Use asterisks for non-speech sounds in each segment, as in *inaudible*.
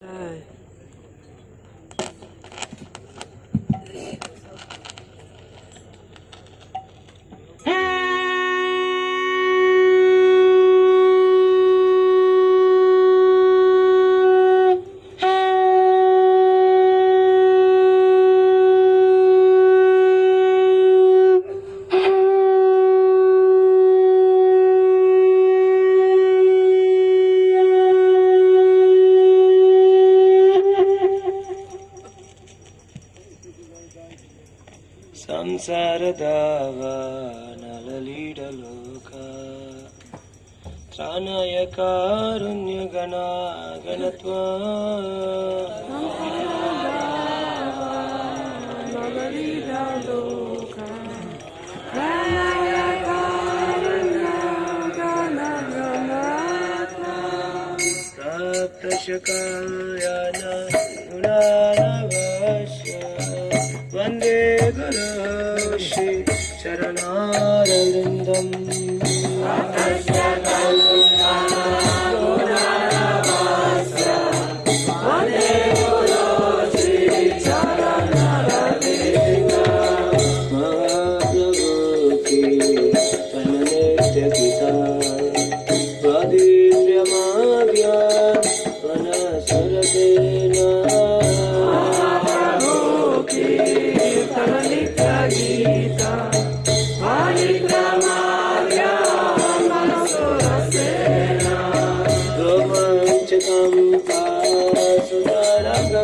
哎。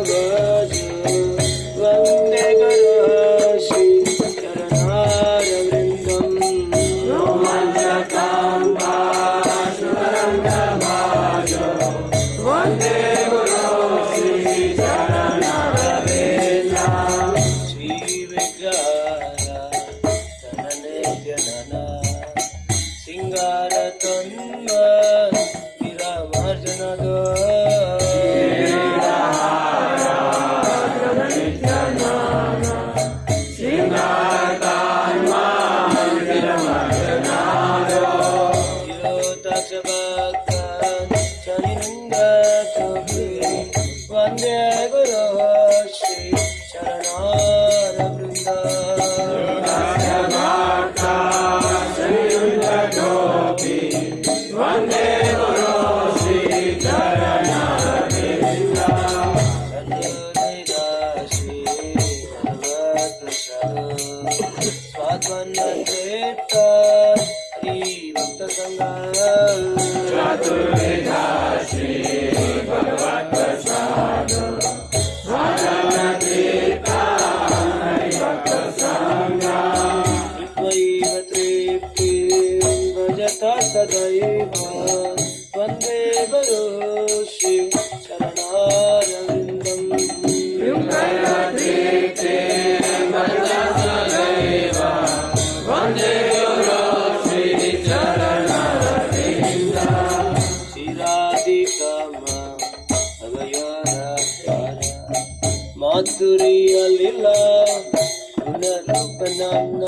the. ಮಾಧುರಿಯಲಿಲ್ಲ ಪುನರುಪನನ್ನ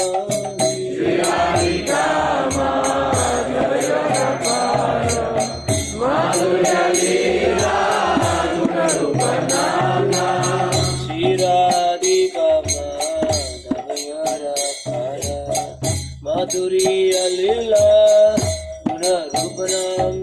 ಶಿರಾಧಿಕಮ ಅವಯವರ ಮಾಧುರಿಯಲಿಲ್ಲ ಪುನರುಪನನ್ನ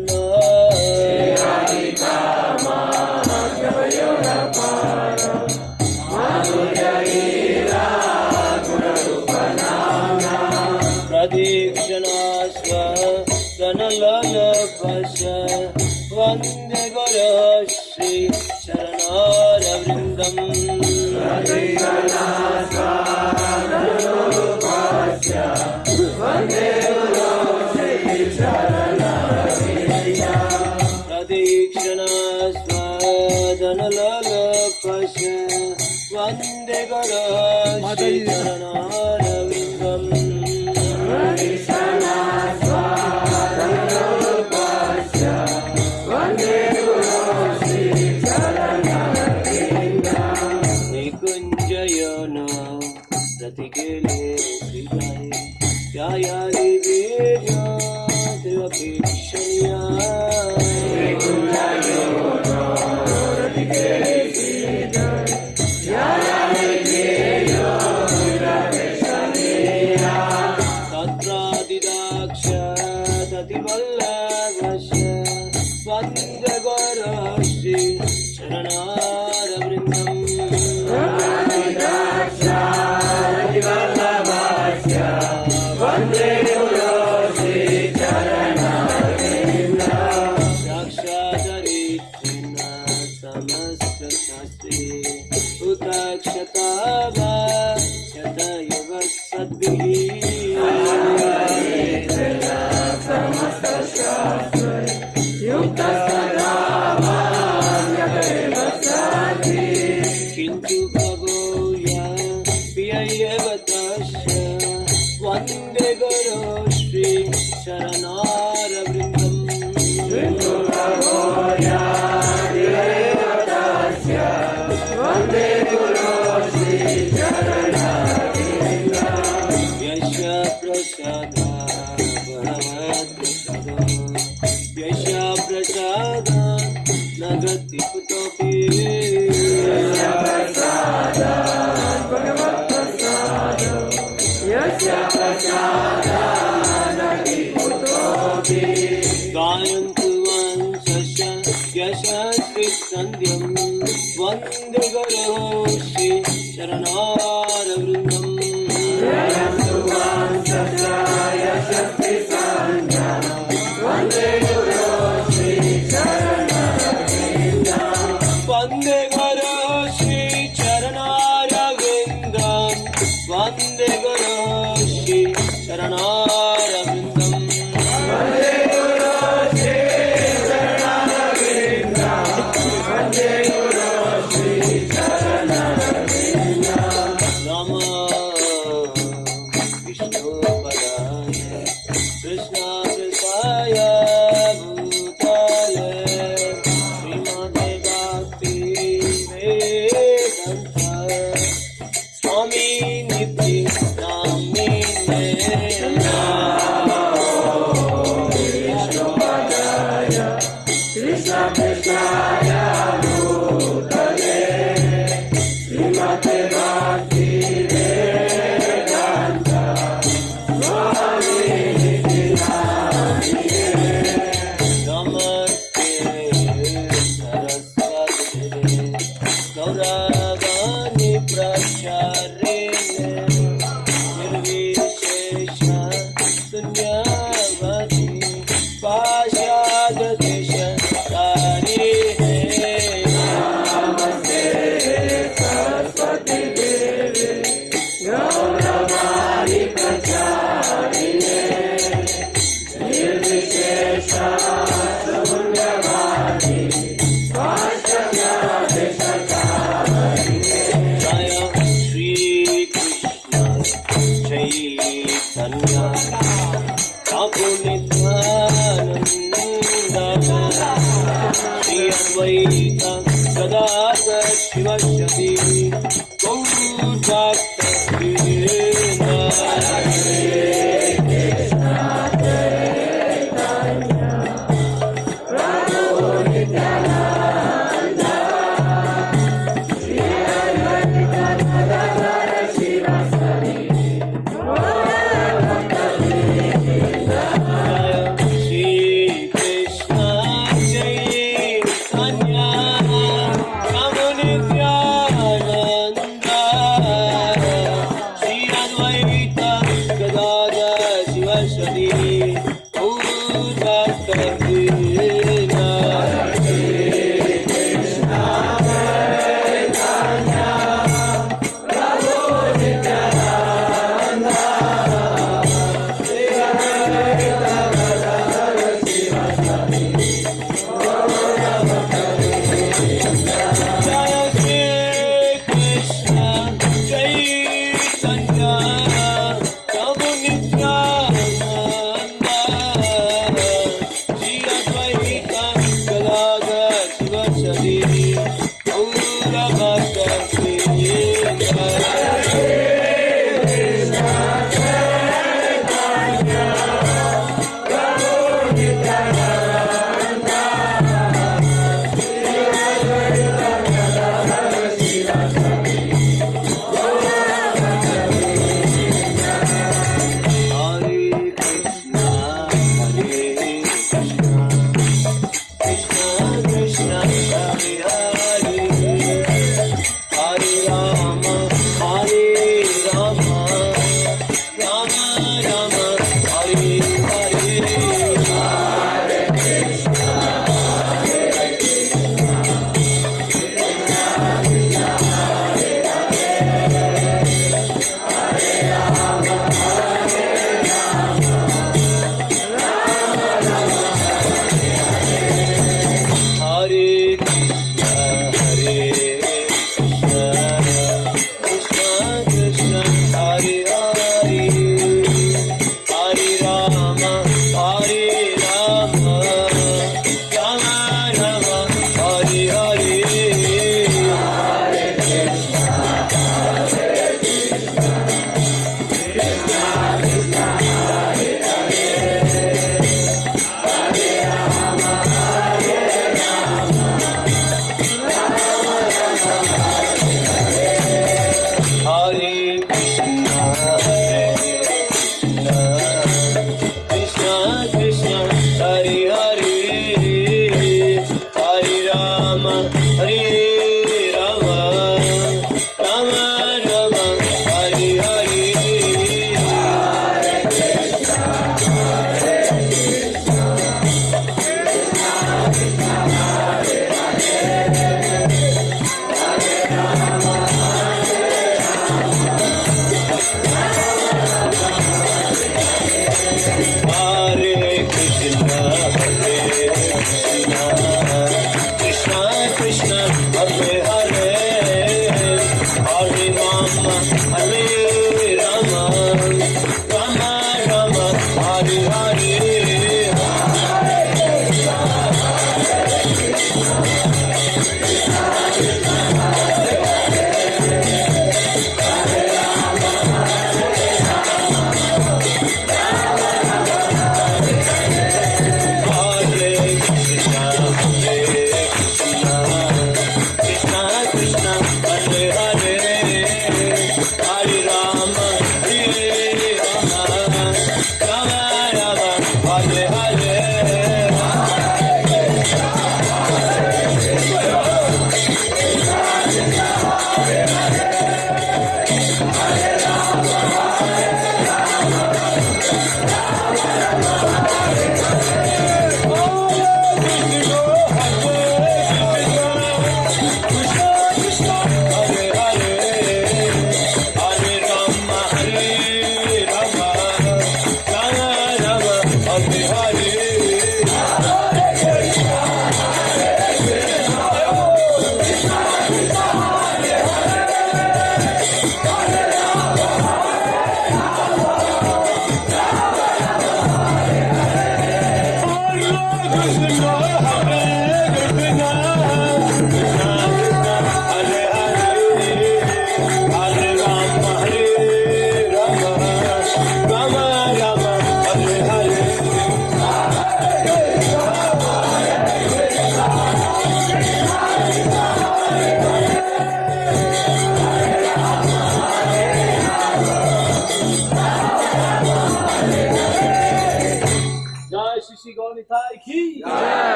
Shri शरणा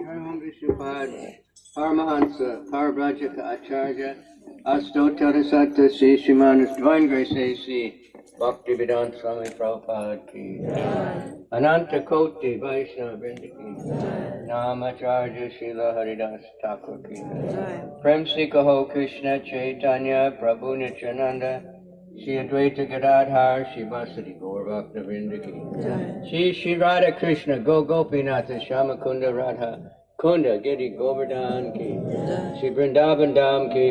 Paramahansa Vishnupad, Parabrajaka Acharya, Astotarasata Sri Srimanus, Divine Grace A.C., Bhakti Vedanta Swami Prabhupada Ki, Ananta Koti Vaishnava Vrindaki, Namacharya Srila Haridas Thakur Ki, Prem Sikaho Krishna Chaitanya Prabhu Nityananda, Shri Advaita Gadadhar Shri Vasadi Gaur Bhakta Vrinda ki. Shri Shri Radha Krishna Go Gopinatha Shama Kunda Radha Kunda Giri Govardhan ki Shri Vrindavan Dham ki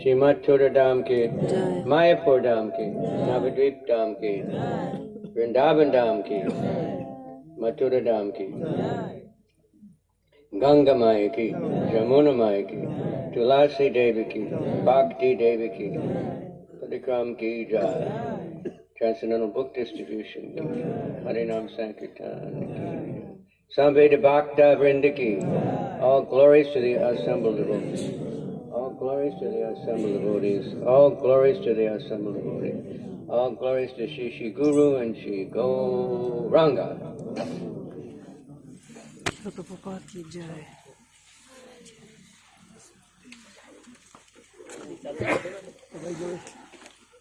Shri Mathura Dham ki Mayapur Dham ki Navadvip Dham ki Vrindavan Dham ki Mathura Dham ki Ganga Maya ki Jamuna Maya ki Tulasi Devi ki Bhakti Devi हरिकाम की Transcendental Book Distribution. Harinam Sankirtan Samveda Bhakta Vrindaki All glories to the assembled devotees. All glories to the assembled devotees. All glories to the assembled devotees. All glories to Shri Guru and Shri Gauranga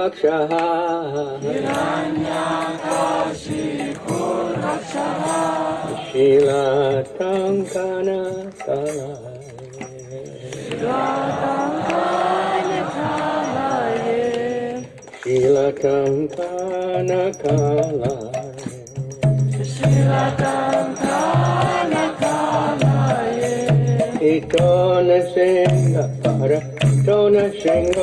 Kuvakshaha Shila Tankana Shila Tankana Kala Itona Singa Para Tona Singa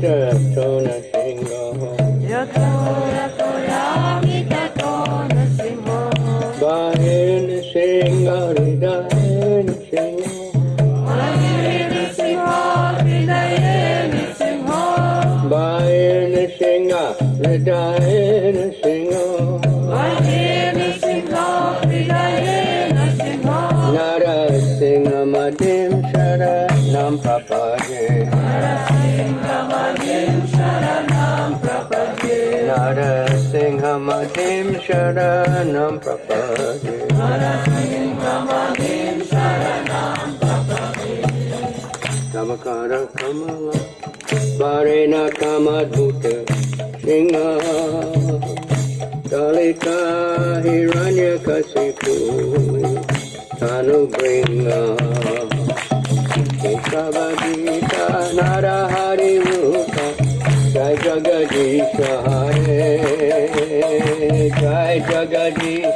这 Nam Papaje Tamakara Kamala Varena Kamadhuta Singa Dalita Hiranya Kasipu Tanu Bringa Ekavadita Narahari Rupa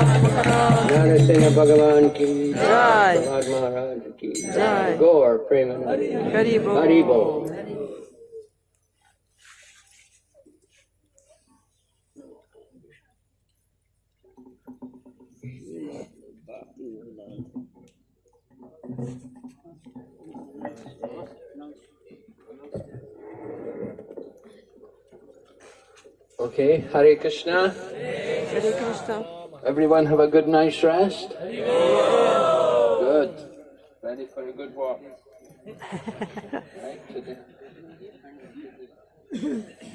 Prahlad Maharaj. Narasingha Bhagavan ki Jai. Prahlad Maharaj ki Jai. Go or Premanandi. Haribo. Haribo. Okay, Hare Krishna. Hare Krishna. Everyone have a good night's rest? Good. Ready for a good walk? right, *laughs* today.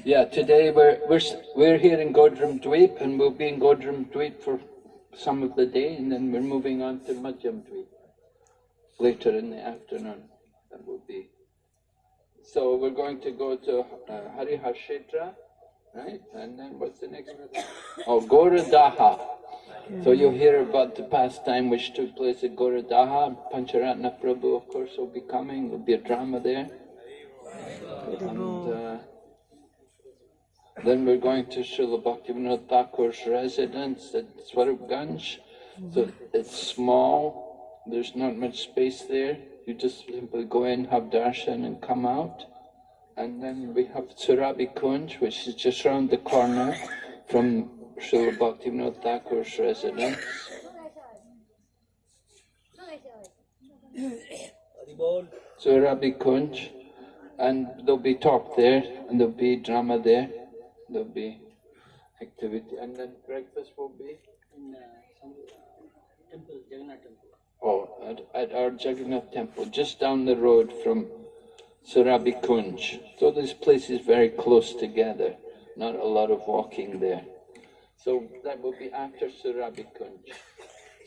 Yeah, today we're, we're, we're here in Godram Dweep and we'll be in Godram Dweep for some of the day and then we're moving on to Madhyam Dweep later in the afternoon. That will be. So we're going to go to uh, Harihar Kshetra, right? And then what's the next one? Oh, Goradaha. So you'll hear about the pastime which took place at Goradaha. Pancharatna Prabhu, of course, will be coming. There'll be a drama there. And uh, then we're going to Srila Bhaktivinoda Thakur's residence at Swarupganj. So it's small, there's not much space there. You just simply go in, have darshan and come out. And then we have Surabhi Kunj, which is just round the corner from Srila Bhaktivinoda Thakur's residence. Surabhi Kunj. And there'll be talk there, and there'll be drama there, there'll be activity, and then breakfast will be? In uh, some uh, temple, Jagannath temple. Oh, at, at our Jagannath temple, just down the road from Surabhi Kunj. So this place is very close together, not a lot of walking there. So that will be after Surabhi Kunj.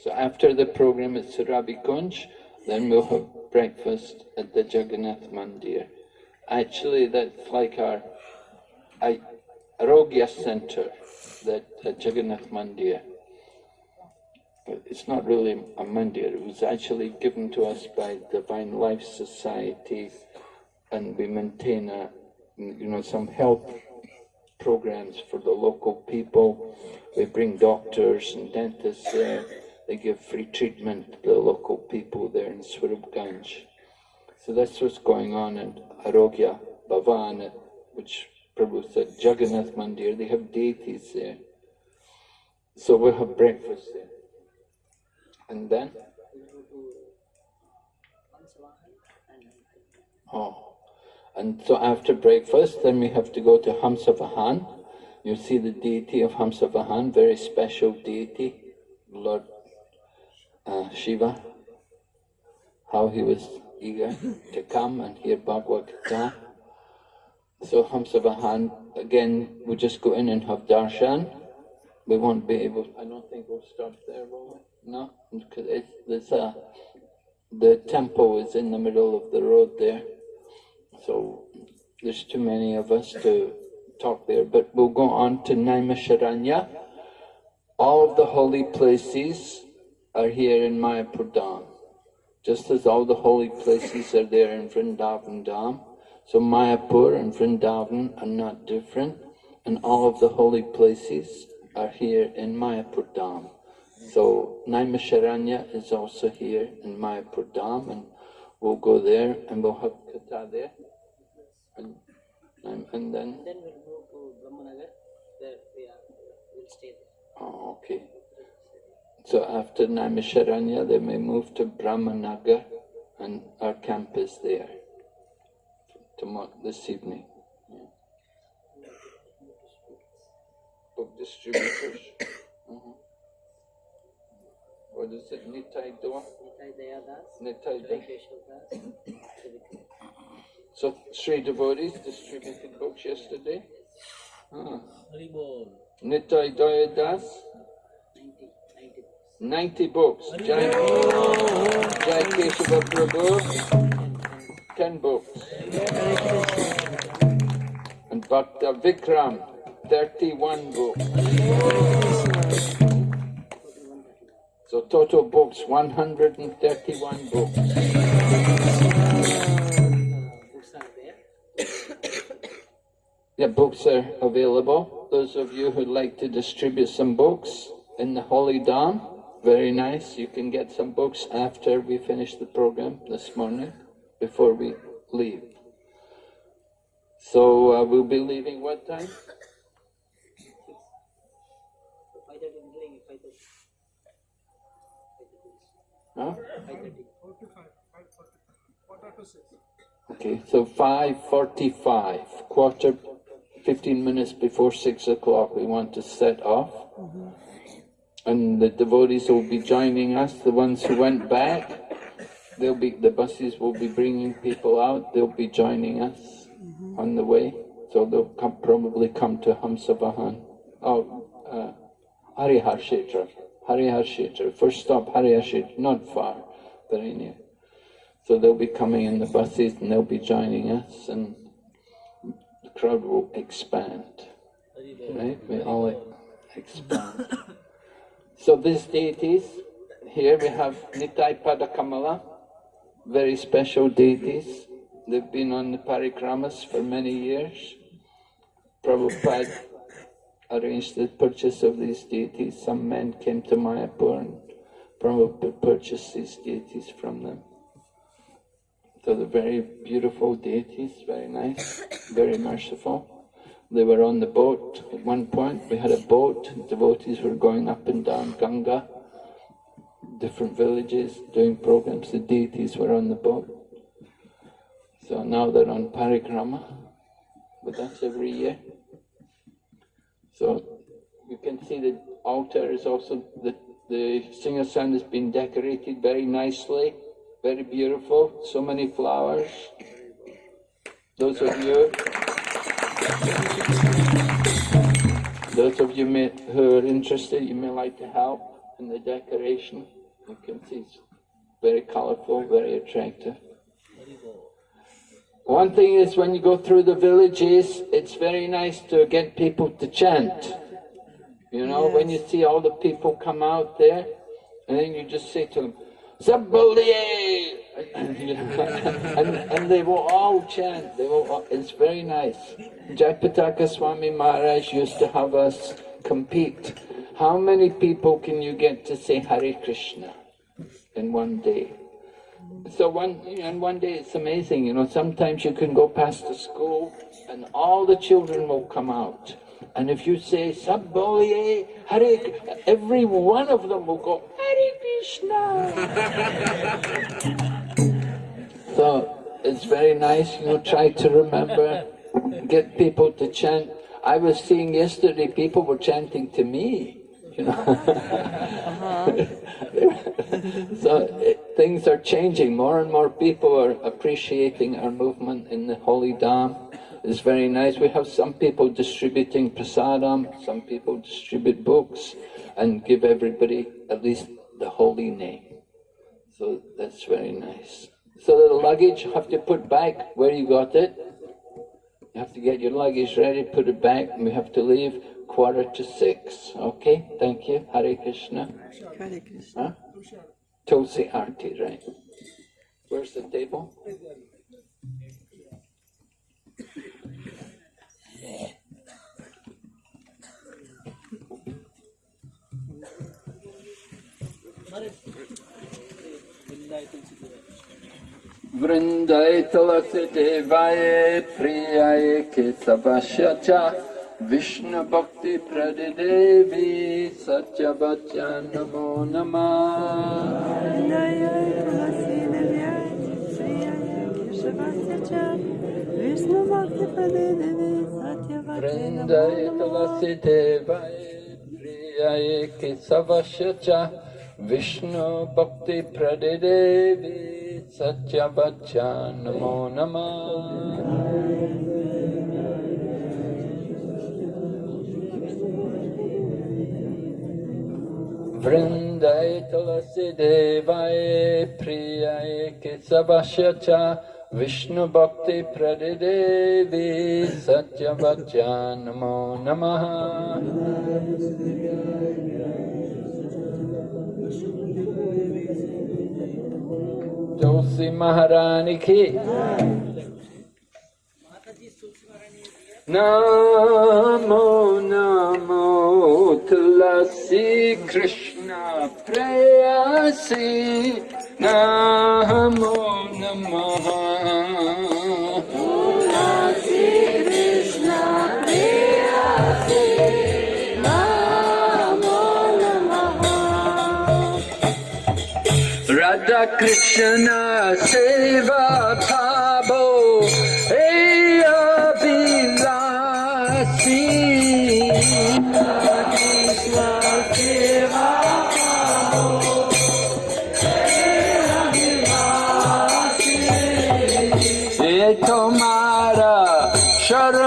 So after the program at Surabhi Kunj, then we'll have breakfast at the Jagannath Mandir. Actually, that's like our Arogya Center, that at Jagannath Mandir. But it's not really a mandir. It was actually given to us by Divine Life Society, and we maintain a, you know, some health programs for the local people. We bring doctors and dentists there. They give free treatment to the local people there in Swarupganj. So that's what's going on in Arogya Bhavan, which Prabhu said Jagannath Mandir. They have deities there. So we'll have breakfast there. And then? Oh. And so after breakfast, then we have to go to Hamsavahan. You see the deity of Hamsavahan, very special deity, Lord uh, Shiva, how he was eager to come and hear Bhagavad Gita. So Hamsavahan, again, we'll just go in and have darshan. We won't be able, I don't think we'll stop there, will we? No, because it's, a, the temple is in the middle of the road there. So there's too many of us to talk there, but we'll go on to Naimisharanya. All of the holy places are here in Mayapur Dham, just as all the holy places are there in Vrindavan Dham. So Mayapur and Vrindavan are not different, and all of the holy places are here in Mayapur Dham. So Naimisharanya is also here in Mayapur Dham, and we'll go there and we'll have katha there. And, and, and then, Then we'll move to Brahmanagar, where we are, we'll stay there. oh, okay. So after Naimisharanya, they may move to Brahmanagar, and our camp is there tomorrow, this evening. Yeah. Book distributors. *coughs* Mhm. What is it, Nitai Dua? Nitai Dayadas, Nitai Jai Dua. So three devotees distributed books yesterday. Ah. Haribol, Nitai Daya Das, 90, 90. 90 books. Jai, Jai Keshava Prabhu, 10 books. And Bhakta Vikram, 31 books. So total books, 131 books. Yeah, books are available. Those of you who'd like to distribute some books in the Holy Dham, very nice. You can get some books after we finish the program this morning, before we leave. So uh, we'll be leaving what time? Huh? Okay, so 5.45, quarter, 15 minutes before 6 o'clock, we want to set off. And the devotees will be joining us, the ones who went back, they'll be, the buses will be bringing people out, they'll be joining us on the way. So they'll come, probably come to Hamsavahan, oh, uh, Harihar Kshetra, Harihar Kshetra, first stop Harihar Kshetra, not far, very near. So they'll be coming in the buses and they'll be joining us and the crowd will expand. Right? We all expand. *coughs* so these deities, here we have Nitai Padakamala, very special deities. They've been on the parikramas for many years. Prabhupada arranged the purchase of these deities. Some men came to Mayapur and Prabhupada purchased these deities from them. So they're very beautiful deities, very nice, *coughs* very merciful. They were on the boat at one point. We had a boat. Devotees were going up and down Ganga, different villages, doing programs. The deities were on the boat. So now they're on parikrama with us every year. So you can see the altar is also, the, the Singhasan has been decorated very nicely, very beautiful, so many flowers. Those of you, those of you may, who are interested, you may like to help in the decoration. You can see it's very colorful, very attractive. One thing is when you go through the villages, it's very nice to get people to chant. You know, when you see all the people come out there, and then you just say to them, Sabbaliye! *laughs* and, and they will all chant, they will all, it's very nice. Jayapataka Swami Maharaj used to have us compete. How many people can you get to say Hare Krishna in one day? So one, and one day it's amazing, you know, sometimes you can go past the school and all the children will come out. And if you say, Sabboliye, Hare, every one of them will go, Hare Krishna. *laughs* so it's very nice, you know, try to remember, get people to chant. I was seeing yesterday, people were chanting to me, know. so it, things are changing. More and more people are appreciating our movement in the Holy Dham. It's very nice. We have some people distributing prasadam, some people distribute books and give everybody at least the holy name. So that's very nice. So the luggage you have to put back where you got it. You have to get your luggage ready, put it back, and we have to leave quarter to six. Okay, thank you. Hare Krishna. Hare Krishna. Huh? Tulsi Arti, right. Where's the table? Vrindai tulasi devaye priyaye kesavasya विष्णुभक्ति प्रदेवी सच्य वचनो नमः वृन्दयतु वसिदेवै प्रियै केशवस्य च विष्णुभक्तिप्रदेवी सच्य वच नमो नमः वृन्दै तुलसी देवाय प्रियाय केशवस्य च विष्णुभक्तिप्रदिदेवी सत्यवच्या नमो नमः तुसि महाराणि Namo Namo Tulasi Krishna Prayasi Namo Namaha. Radha Krishna Seva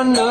no know.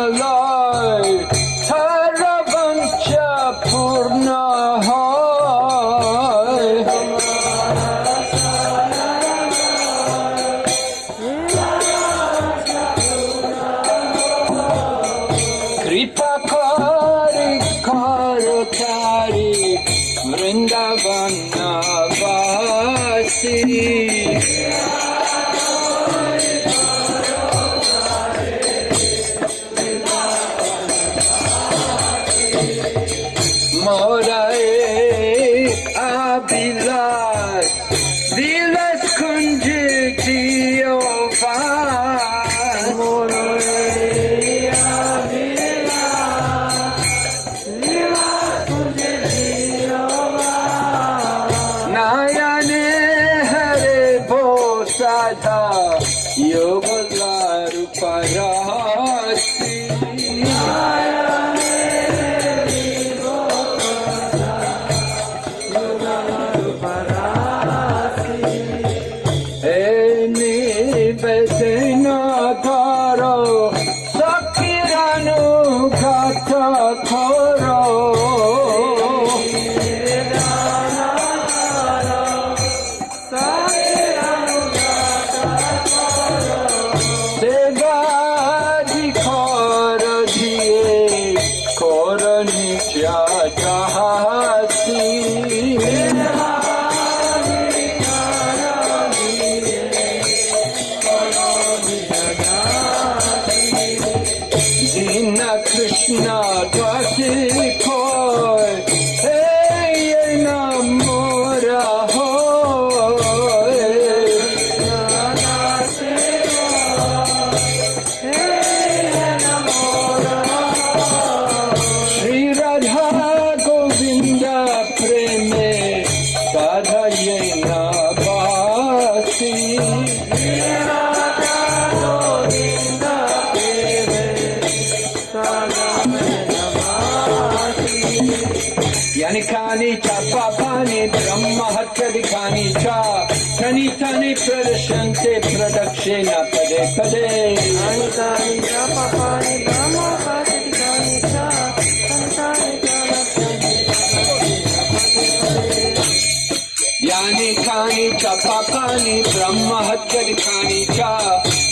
पापानि ब्रह्महत्यधिकानि च।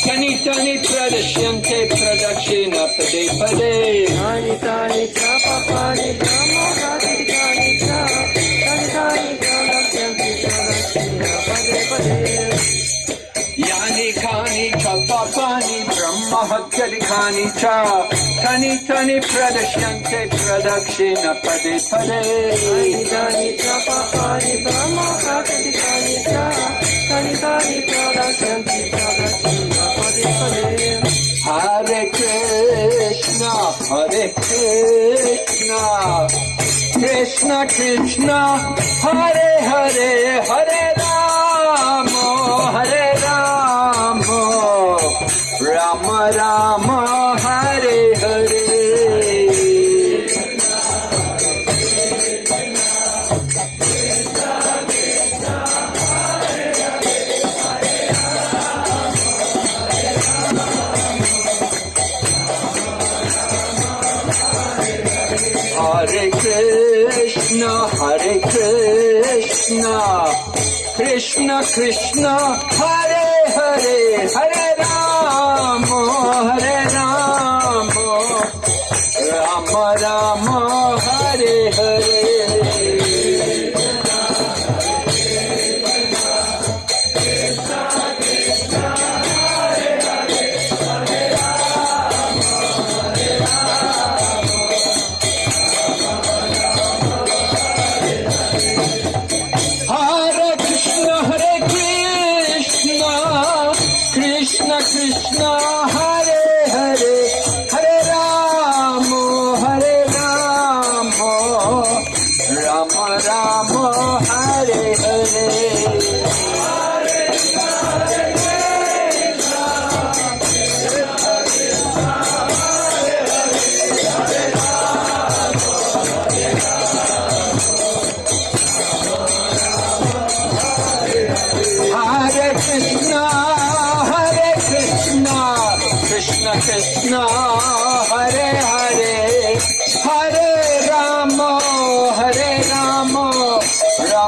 तनि तनि प्रदश्यन्ते प्रदक्षिण पदे पदे। तानि तानि च पापानि ब्रह्महत्यधिकानि च। तनि तानि प्रदश्यन्ते प्रदक्षिण पदे पदे। यानि कानि च पापानि ब्रह्महत्यधिकानि च। Tani tani pradashyante pradakshina pade pade. Kani kani prapapani brahmakati tani cha. Tani tani pradashyante pradakshina pade pade. Hare Krishna, Hare Krishna, Krishna Krishna, Hare Hare. Krishna Krishna, Hare Hare, Hare Rama, Hare Rama, Rama Rama,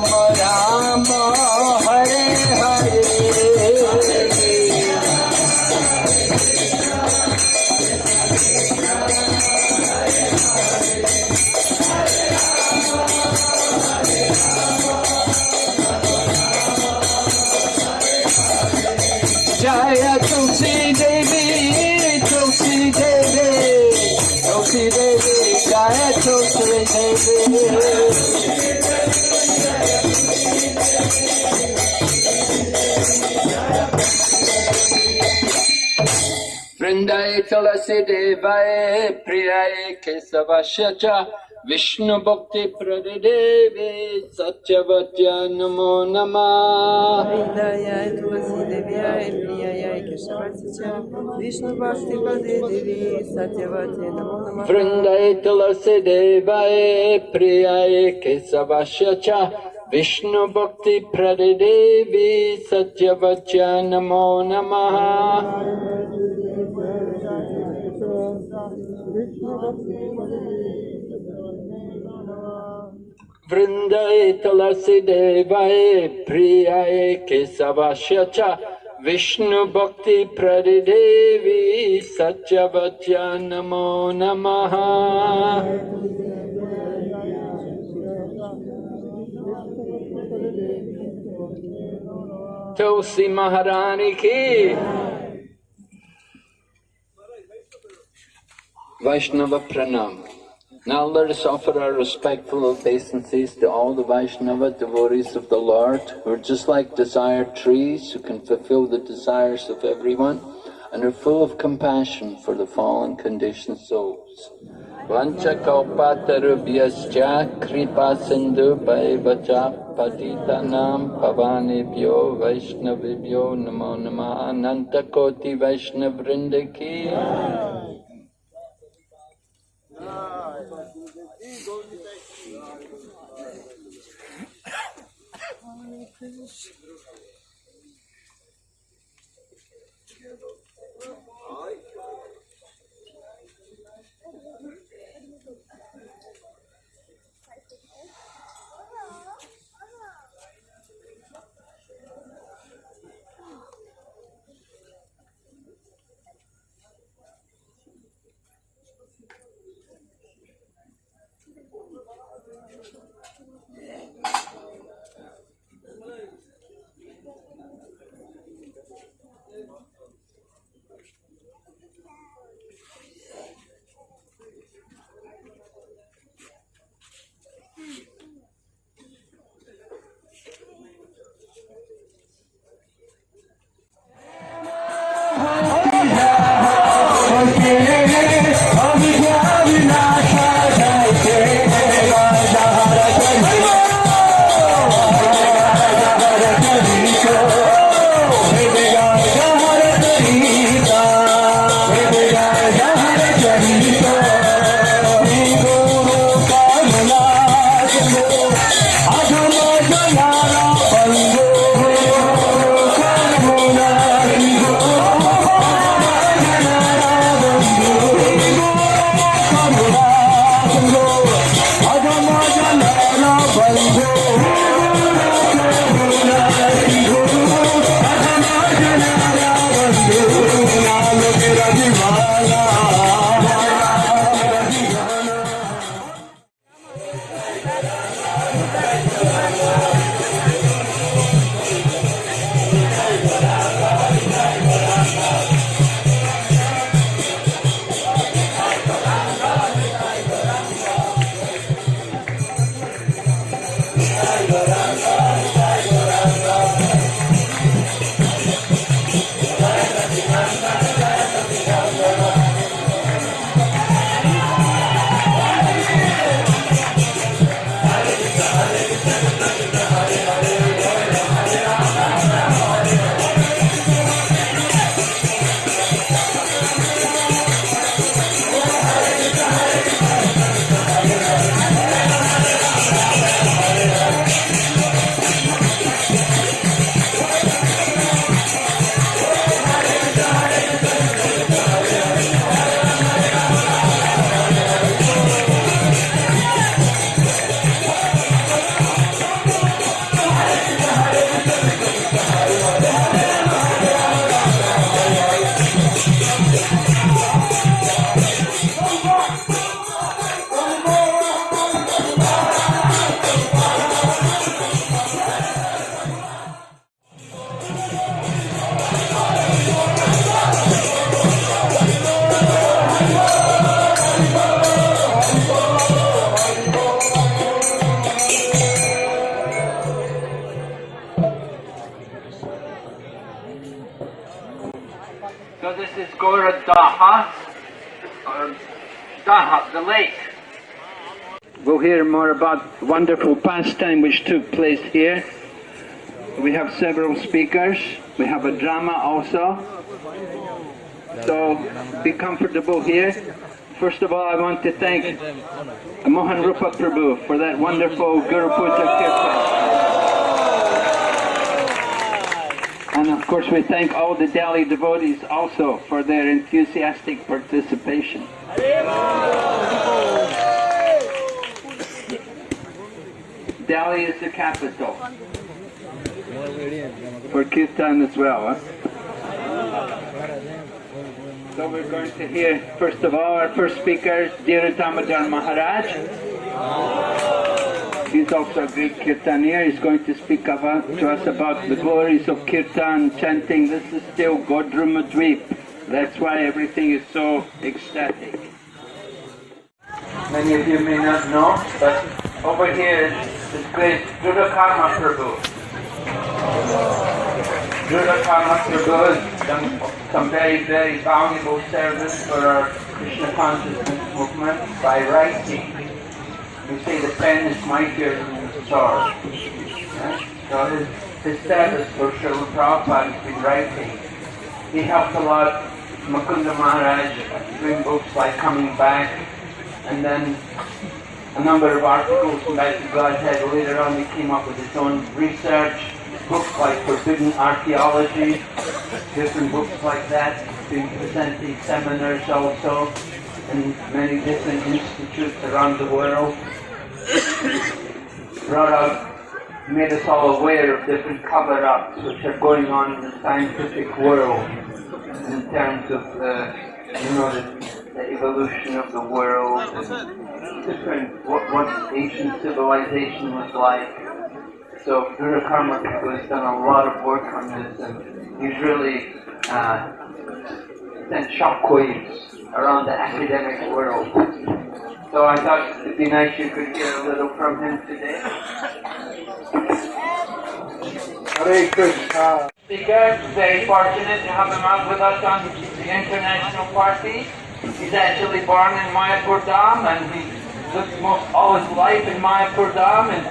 Ram Ram Vrindaye tulasi devaye priyaye kesavasya cha Vishnu bhakti pradidevi satyavatya namo namah Vrindaye Tulasi Devyaye Priyaye Keshavasya Vishnu Bhakti Pade Devi Satyavati Namo Namah Vrindaye tulasi devaye priyaye kesavasya cha Vishnu bhakti pradidevi satyavatya namo namah Vrindaye tulasi devaye priyaye kesavasya cha Vishnu bhakti pradidevi satyavatya namo namaha Tulsi Maharani ki Vaishnava Pranam. Now let us offer our respectful obeisances to all the Vaishnava devotees of the Lord, who are just like desired trees, who can fulfill the desires of everyone, and are full of compassion for the fallen conditioned souls. Vanchakalpatarubhyascha kripa sindhu bhaivacha patitanam pavanebhyo vaishnavibhyo namo nama ananta koti vaishnavvrindaki. Then. Wonderful pastime which took place here. We have several speakers. We have a drama also. So be comfortable here. First of all, I want to thank Mohan Rupa Prabhu for that wonderful Guru Puja Kirtan. And of course, we thank all the Delhi devotees also for their enthusiastic participation. Delhi is the capital for Kirtan as well. Huh? So we're going to hear, first of all, our first speaker, Dhira Damodar Maharaj. He's also a great Kirtanier. He's going to speak about, uh, to us about the glories of Kirtan, chanting, this is still Godrumadweep. That's why everything is so ecstatic. Many of you may not know, but over here great Drutakarma Prabhu. Drutakarma Prabhu has done some very, very valuable service for our Krishna consciousness movement by writing. We say the pen is mightier than the sword. Yeah? So his, his service for Srila Prabhupada has been writing. He helped a lot Mukunda Maharaj doing books like Coming Back and then a number of articles about the Godhead. Later on he came up with his own research, books like Forbidden Archaeology, different books like that, being presented seminars also in many different institutes around the world. Brought out, made us all aware of different cover-ups which are going on in the scientific world in terms of the, you know, the, the evolution of the world and different, what, what ancient civilization was like. So Drutakarma has done a lot of work on this and he's really uh, sent shockwaves around the academic world. So I thought it'd be nice you could hear a little from him today. Hare Krishna. Speaker, very fortunate to have him out with us on the international party. He's actually born in Mayapur Dham and he lived most all his life in Mayapur Dham and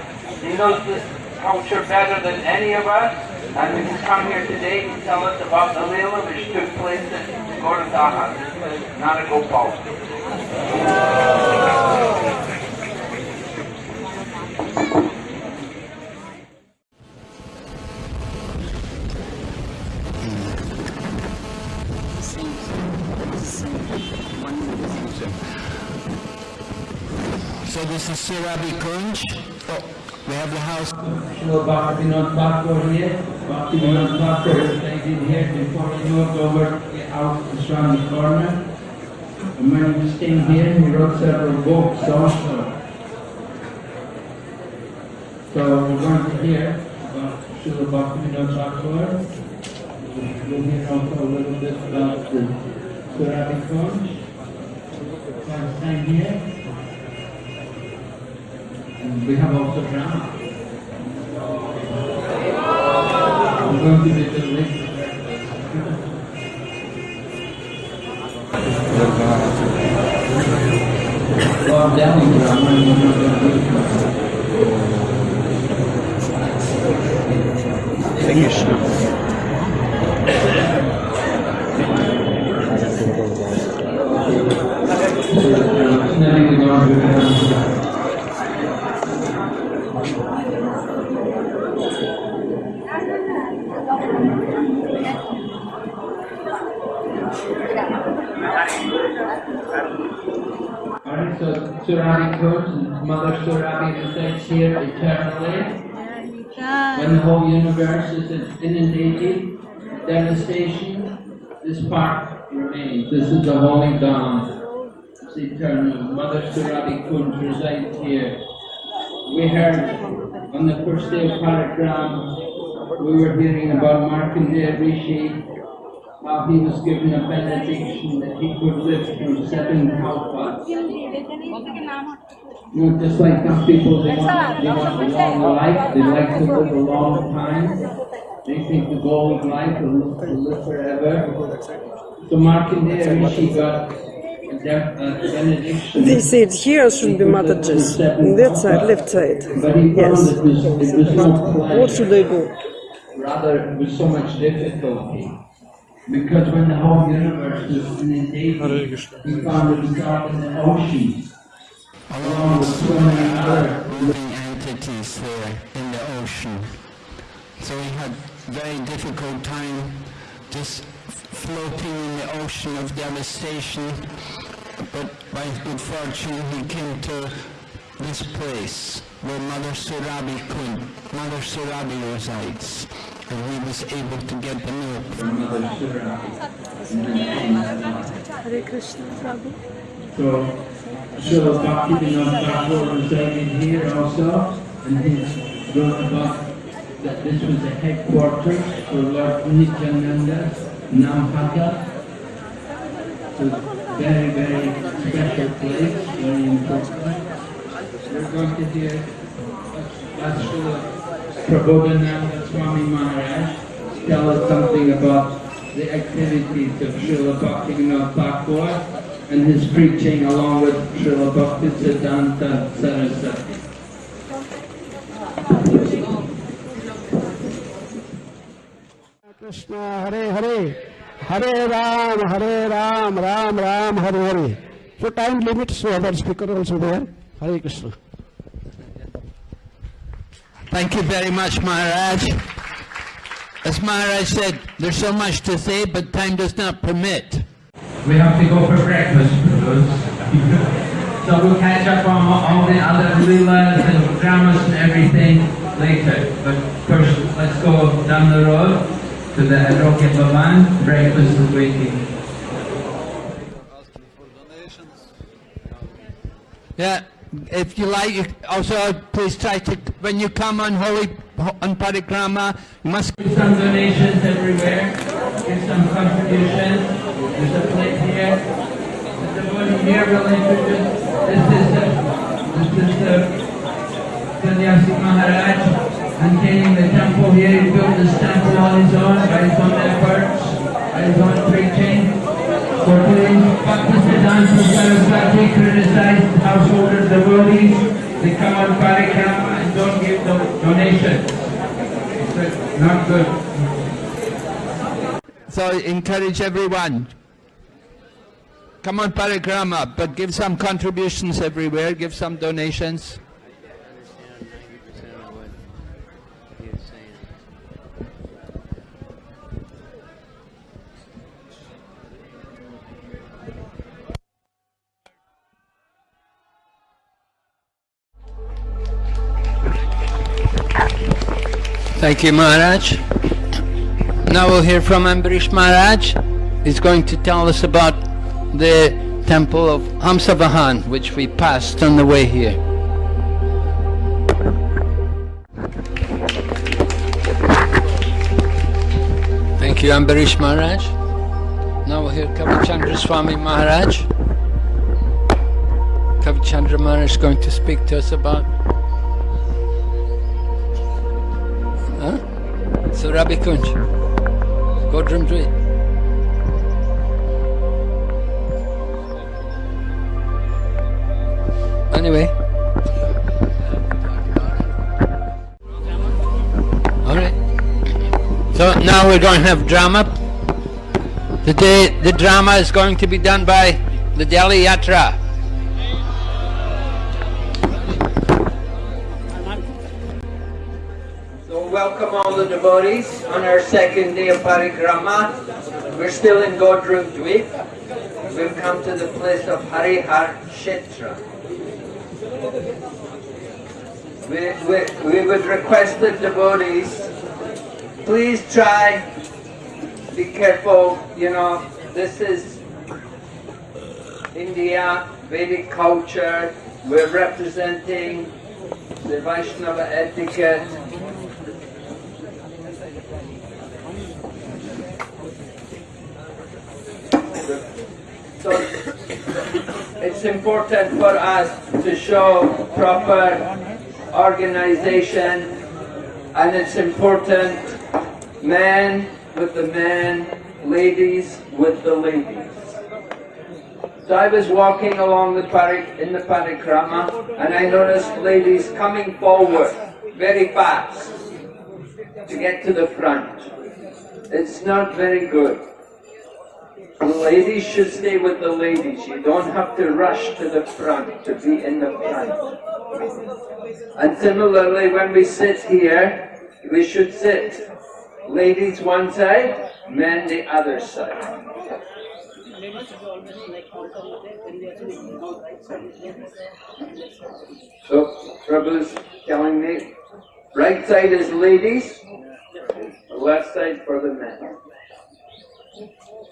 he knows this culture better than any of us. And he's come here today to tell us about the Leela which took place in not a Gopal. So this is Surabhi Kunj. Oh, we have the house. Srila Bhaktivinoda Thakur here. Bhaktivinoda Thakur is taken here before he moved over the is around the corner. And when he was staying here, he wrote several books also. So we're going to hear about Srila Bhaktivinoda Thakur. We'll hear also a little bit about the Surabhi Kunj. Last time here. And we have also drama. I'm going to be the link. Lord Delhi drama and I'm not going to do The whole universe is inundated, devastation, this part remains. This is the Holy Dham. It's eternal. Mother Surabhi Kunj resides here. We heard on the first day of parikrama, we were hearing about Markandeya Rishi, how he was given a benediction that he could live through seven kalpas. You know, just like some people, they want, they want a long life, they like to live a long time. They think the goal of life is to live forever. So Markandeya Rishi got benediction. They said here should be Mother Jess. On that side, left side. But he Yes. found it was, it was not What should I do? Rather, it was so much difficulty. Because when the whole universe was inundated, he found himself in the ocean. Along with so many other living entities there in the ocean. So he had very difficult time just floating in the ocean of devastation. But by good fortune, he came to this place where Mother Surabhi could, Mother Surabhi resides. And he was able to get the milk from Mother Surabhi. Hare Krishna, Prabhu. So, Srila Bhaktivinoda Thakur resided here also, and he wrote about that this was the headquarters for Lord Nityananda, Namhatta. So, very, very special place, very important. We're going to hear Srila Prabodhananda Swami Maharaj tell us something about the activities of Srila Bhaktivinoda Thakur and his preaching along with Srila Bhaktisiddhanta Saraswati. Krishna Hare Hare Hare Ram Hare Ram Ram Ram Hare Hare So time limit so other speaker also there Hare Krishna Thank you very much, Maharaj. As Maharaj said, there's so much to say, but time does not permit. We have to go for breakfast, *laughs* so we'll catch up on all the other leelas and dramas and everything later. But first, let's go down the road to the Arogya Bhavan. Breakfast is waiting. Yeah, if you like, also please try to, when you come on holy, on parikrama, you must Give some donations everywhere. Give some contributions. There's a plate here. The devotee here will introduce. This is uh, this is the Sannyasi Maharaj maintaining the temple here. He built this temple on his own by his own efforts, by his own preaching. So please, Bhaktisiddhanta Saraswati criticized householder devotees. They come on parikrama and don't give do- donations. It's not good. So encourage everyone. Come on parikrama, but give some contributions everywhere, give some donations. Thank you, Maharaj. Now we'll hear from Ambarish Maharaj. He's going to tell us about the temple of Hamsavahan, which we passed on the way here. Thank you, Ambarish Maharaj. Now we'll hear Kavichandra Swami Maharaj. Kavichandra Maharaj is going to speak to us about Huh? Surabhi Kunj. Dweep. Anyway. Alright. So now we're going to have drama. Today the drama is going to be done by the Delhi Yatra. So welcome all the devotees on our second day of parikrama. We're still in Godrum Dweep. We've come to the place of Harihar Kshetra. We, we, we would request the devotees, please try, be careful, you know, this is India, Vedic culture, we're representing the Vaishnava etiquette. So it's important for us to show proper organization and it's important men with the men, ladies with the ladies. So I was walking along the parik in the parikrama and I noticed ladies coming forward very fast to get to the front. It's not very good. Ladies should stay with the ladies. You don't have to rush to the front to be in the front. And similarly, when we sit here, we should sit ladies one side, men the other side. So Prabhu's telling me, right side is ladies, left side for the men.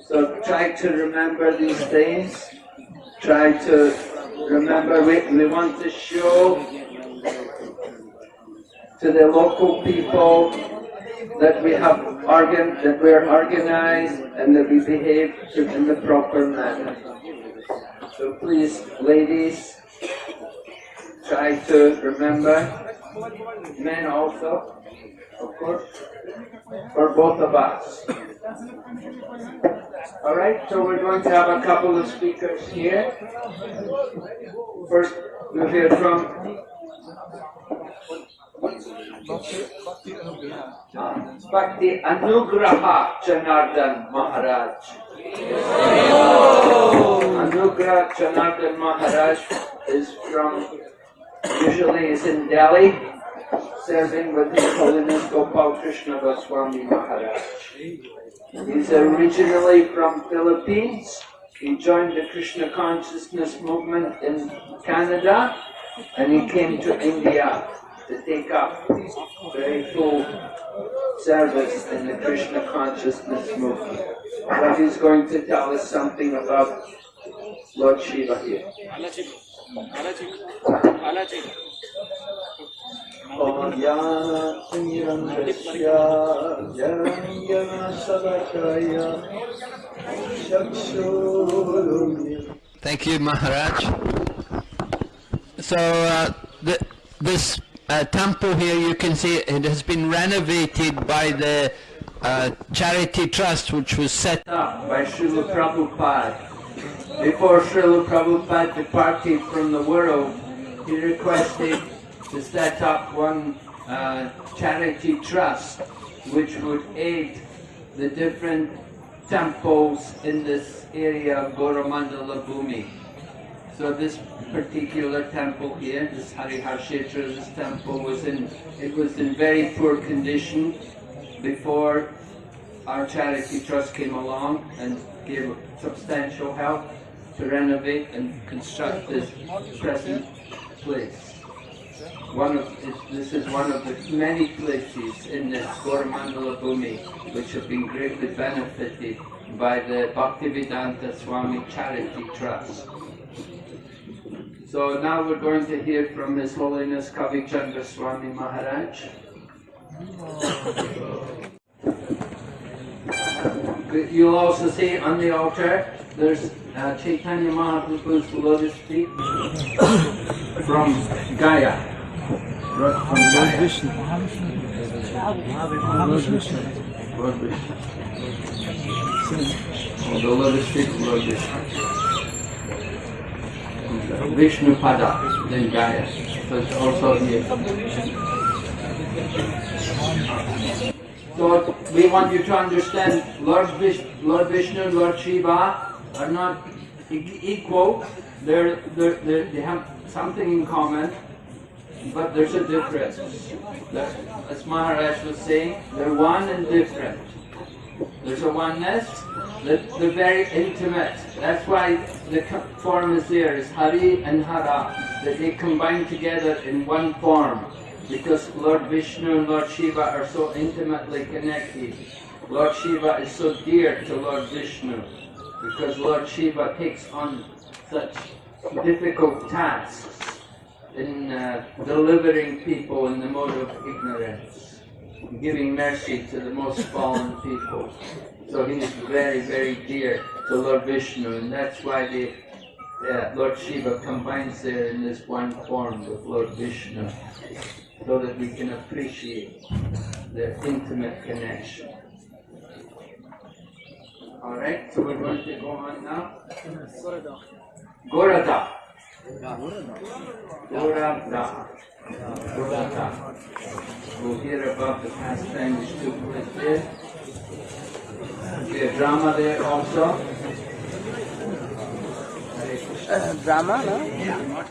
So try to remember these things. Try to remember we, we want to show to the local people that we have organ that we're organized and that we behave in the proper manner. So please, ladies, try to remember, men also, for both of us. All right, so we're going to have a couple of speakers here. First, we'll hear from Bhakti Anugraha Janardan Maharaj. Anugraha Janardan Maharaj is from, usually is in Delhi, serving with His Holiness Gopal Krishna Goswami Maharaj. He's originally from Philippines. He joined the Krishna consciousness movement in Canada and he came to India to take up very full service in the Krishna consciousness movement. So he's going to tell us something about Lord Shiva here. Thank you, Maharaj. So uh, th- this uh, temple here, you can see it has been renovated by the uh, charity trust, which was set up by Srila Prabhupada. Before Srila Prabhupada departed from the world, he requested to set up one uh, charity trust which would aid the different temples in this area of Gauramandala Bhumi. So this particular temple here, this Harihar Kshetra, this temple was in, it was in very poor condition before our charity trust came along and gave substantial help to renovate and construct this present place. One of this is one of the many places in this Gauramandala Bhumi which have been greatly benefited by the Bhaktivedanta Swami Charity Trust. So now we're going to hear from His Holiness Kavi Chandra Swami Maharaj. You'll also see on the altar, there's uh, Chaitanya Mahaprabhu's lotus feet *coughs* from Gaya. Right From Gaya. Lord Vishnu. Oh, the lotus feet of Lord Vishnu. Vishnu Pada, then Gaya. So it's also here. So we want you to understand Lord, Vish, Lord Vishnu and Lord Shiva are not equal. They're, they're, they're, they have something in common, but there's a difference. As Maharaj was saying, they're one and different. There's a oneness, they're, they're very intimate. That's why the form is there, is Hari and Hara, that they combine together in one form. Because Lord Vishnu and Lord Shiva are so intimately connected. Lord Shiva is so dear to Lord Vishnu. Because Lord Shiva takes on such difficult tasks in uh, delivering people in the mode of ignorance, giving mercy to the most fallen people. So he is very, very dear to Lord Vishnu, and that's why the uh, Lord Shiva combines there in this one form with Lord Vishnu, so that we can appreciate their intimate connection. All right, so we're going to go on now. Gorada. Gorada. We'll hear about the pastime place there. There's drama there also. Drama, no?